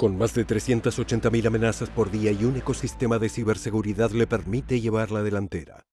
Con más de 380.000 amenazas por día y un ecosistema de ciberseguridad le permite llevar la delantera.